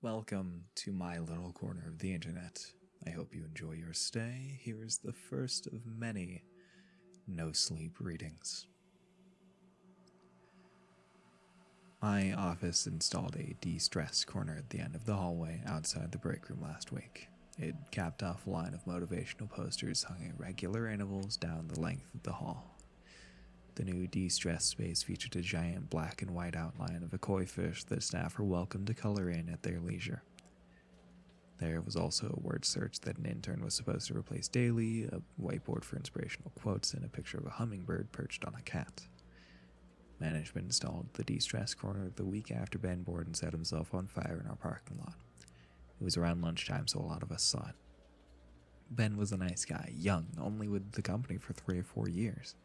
Welcome to my little corner of the internet. I hope you enjoy your stay. Here is the first of many no sleep readings. My office installed a de stress corner at the end of the hallway outside the break room last week. It capped off a line of motivational posters hung at regular intervals down the length of the hall. The new de stress space featured a giant black and white outline of a koi fish that staff were welcome to color in at their leisure. There was also a word search that an intern was supposed to replace daily, a whiteboard for inspirational quotes, and a picture of a hummingbird perched on a cat. Management installed the de stress corner the week after Ben Borden set himself on fire in our parking lot. It was around lunchtime, so a lot of us saw it. Ben was a nice guy, young, only with the company for three or four years.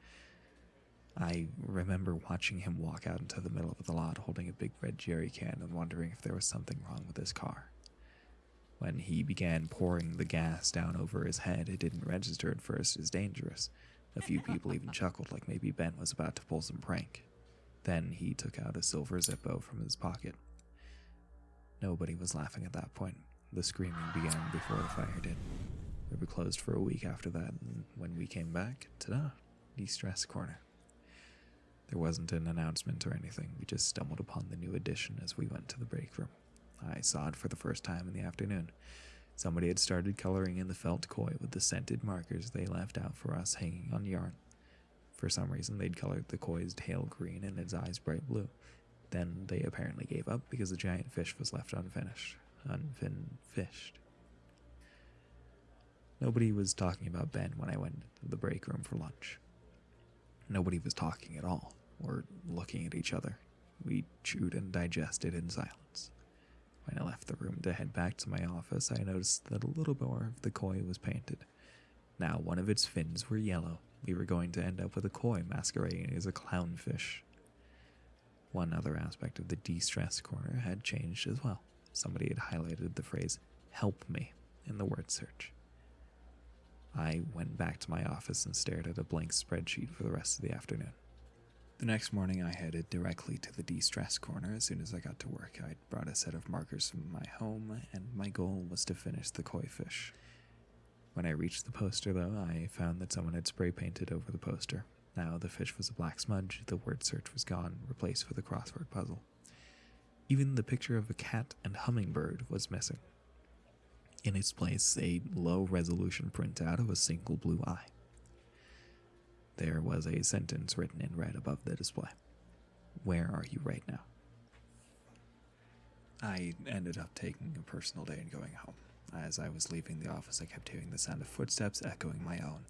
I remember watching him walk out into the middle of the lot holding a big red jerry can and wondering if there was something wrong with his car. When he began pouring the gas down over his head, it didn't register at first as dangerous. A few people even chuckled like maybe Ben was about to pull some prank. Then he took out a silver Zippo from his pocket. Nobody was laughing at that point. The screaming began before the fire did. We were closed for a week after that, and when we came back, ta-da, de-stress corner. There wasn't an announcement or anything, we just stumbled upon the new addition as we went to the break room. I saw it for the first time in the afternoon. Somebody had started coloring in the felt koi with the scented markers they left out for us hanging on yarn. For some reason, they'd colored the koi's tail green and its eyes bright blue. Then they apparently gave up because the giant fish was left unfinished. Unfished. Nobody was talking about Ben when I went to the break room for lunch. Nobody was talking at all, or looking at each other. We chewed and digested in silence. When I left the room to head back to my office, I noticed that a little more of the koi was painted. Now one of its fins were yellow. We were going to end up with a koi masquerading as a clownfish. One other aspect of the de stress corner had changed as well. Somebody had highlighted the phrase, help me, in the word search. I went back to my office and stared at a blank spreadsheet for the rest of the afternoon. The next morning, I headed directly to the de stress corner as soon as I got to work. I'd brought a set of markers from my home, and my goal was to finish the koi fish. When I reached the poster, though, I found that someone had spray painted over the poster. Now the fish was a black smudge, the word search was gone, replaced with a crossword puzzle. Even the picture of a cat and hummingbird was missing. In its place, a low resolution printout of a single blue eye. There was a sentence written in red above the display. Where are you right now? I ended up taking a personal day and going home. As I was leaving the office, I kept hearing the sound of footsteps echoing my own.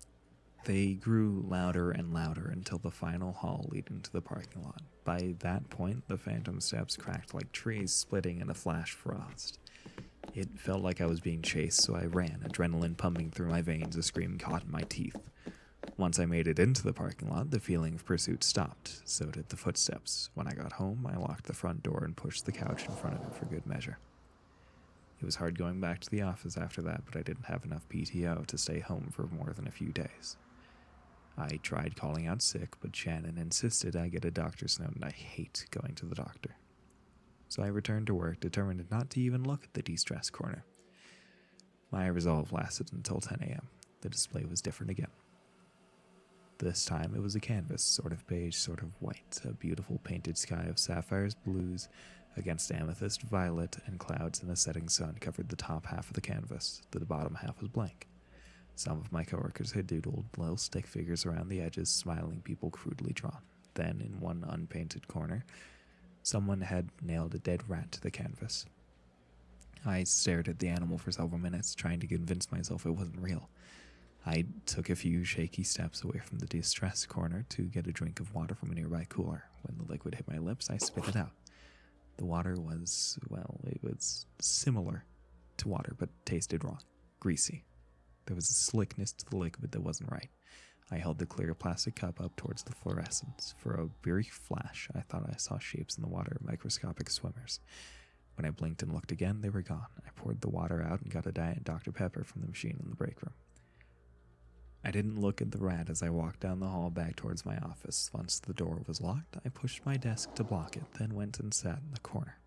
They grew louder and louder until the final hall leading to the parking lot. By that point, the phantom steps cracked like trees splitting in a flash frost. It felt like I was being chased, so I ran, adrenaline pumping through my veins, a scream caught in my teeth. Once I made it into the parking lot, the feeling of pursuit stopped. So did the footsteps. When I got home, I locked the front door and pushed the couch in front of it for good measure. It was hard going back to the office after that, but I didn't have enough PTO to stay home for more than a few days. I tried calling out sick, but Shannon insisted I get a doctor's note, and I hate going to the doctor. So I returned to work, determined not to even look at the de stress corner. My resolve lasted until 10 a.m. The display was different again. This time it was a canvas, sort of beige, sort of white, a beautiful painted sky of sapphires, blues, against amethyst, violet, and clouds in the setting sun covered the top half of the canvas. The bottom half was blank. Some of my coworkers had doodled little stick figures around the edges, smiling people crudely drawn. Then, in one unpainted corner, someone had nailed a dead rat to the canvas. I stared at the animal for several minutes, trying to convince myself it wasn't real. I took a few shaky steps away from the distress corner to get a drink of water from a nearby cooler. When the liquid hit my lips, I spit it out. The water was, well, it was similar to water, but tasted wrong. Greasy. There was a slickness to the liquid that wasn't right. I held the clear plastic cup up towards the fluorescence. For a brief flash, I thought I saw shapes in the water, microscopic swimmers. When I blinked and looked again, they were gone. I poured the water out and got a Diet Dr. Pepper from the machine in the break room. I didn't look at the rat as I walked down the hall back towards my office. Once the door was locked, I pushed my desk to block it, then went and sat in the corner.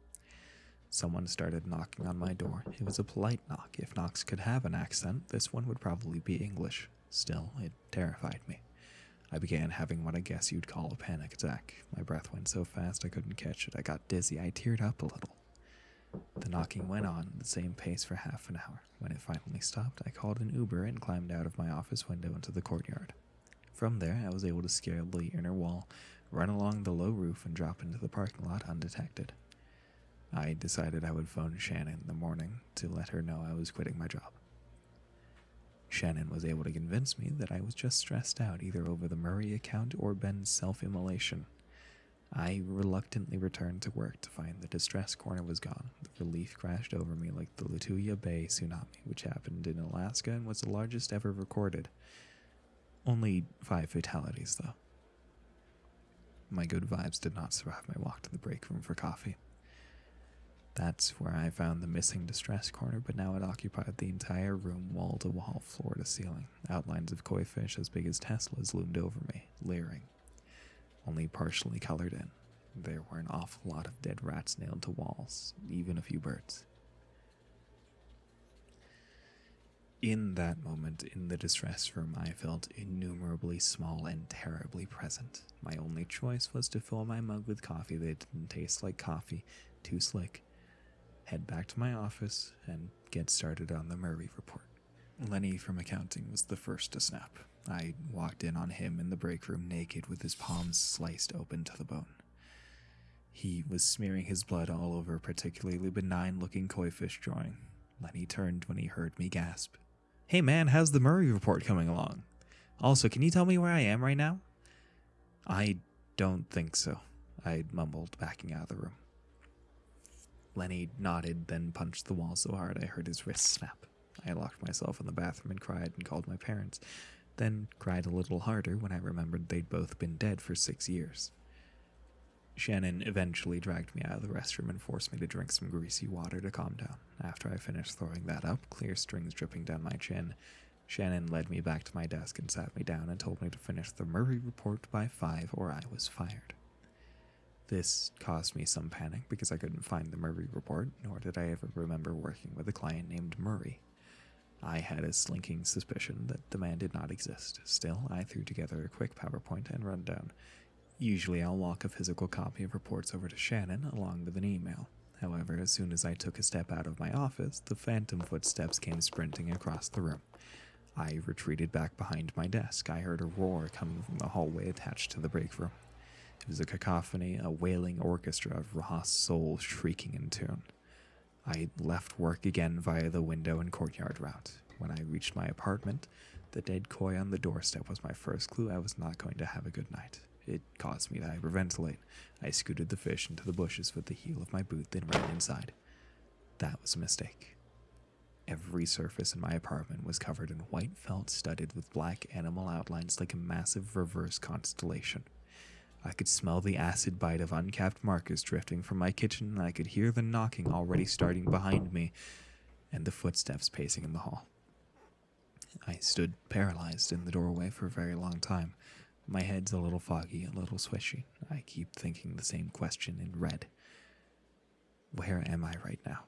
Someone started knocking on my door. It was a polite knock. If knocks could have an accent, this one would probably be English. Still, it terrified me. I began having what I guess you'd call a panic attack. My breath went so fast I couldn't catch it. I got dizzy. I teared up a little. The knocking went on at the same pace for half an hour. When it finally stopped, I called an Uber and climbed out of my office window into the courtyard. From there, I was able to scale the inner wall, run along the low roof, and drop into the parking lot undetected. I decided I would phone Shannon in the morning to let her know I was quitting my job. Shannon was able to convince me that I was just stressed out either over the Murray account or Ben's self immolation. I reluctantly returned to work to find the distress corner was gone. The relief crashed over me like the Lituya Bay tsunami, which happened in Alaska and was the largest ever recorded. Only five fatalities, though. My good vibes did not survive my walk to the break room for coffee. That's where I found the missing distress corner, but now it occupied the entire room, wall to wall, floor to ceiling. Outlines of koi fish as big as Teslas loomed over me, leering only partially colored in. There were an awful lot of dead rats nailed to walls, even a few birds. In that moment, in the distress room, I felt innumerably small and terribly present. My only choice was to fill my mug with coffee that didn't taste like coffee, too slick, head back to my office, and get started on the Murray report. Lenny from accounting was the first to snap. I walked in on him in the break room naked with his palms sliced open to the bone. He was smearing his blood all over a particularly benign looking koi fish drawing. Lenny turned when he heard me gasp. Hey man, how's the Murray report coming along? Also, can you tell me where I am right now? I don't think so, I mumbled, backing out of the room. Lenny nodded, then punched the wall so hard I heard his wrist snap. I locked myself in the bathroom and cried and called my parents then cried a little harder when I remembered they'd both been dead for six years. Shannon eventually dragged me out of the restroom and forced me to drink some greasy water to calm down. After I finished throwing that up, clear strings dripping down my chin, Shannon led me back to my desk and sat me down and told me to finish the Murray report by five or I was fired. This caused me some panic because I couldn't find the Murray report, nor did I ever remember working with a client named Murray. I had a slinking suspicion that the man did not exist. Still, I threw together a quick PowerPoint and rundown. Usually, I'll walk a physical copy of reports over to Shannon along with an email. However, as soon as I took a step out of my office, the phantom footsteps came sprinting across the room. I retreated back behind my desk. I heard a roar coming from the hallway attached to the break room. It was a cacophony, a wailing orchestra of raw souls shrieking in tune. I left work again via the window and courtyard route. When I reached my apartment, the dead koi on the doorstep was my first clue I was not going to have a good night. It caused me to hyperventilate. I scooted the fish into the bushes with the heel of my boot, then ran inside. That was a mistake. Every surface in my apartment was covered in white felt studded with black animal outlines like a massive reverse constellation. I could smell the acid bite of uncapped markers drifting from my kitchen, and I could hear the knocking already starting behind me and the footsteps pacing in the hall. I stood paralyzed in the doorway for a very long time. My head's a little foggy, a little swishy. I keep thinking the same question in red. Where am I right now?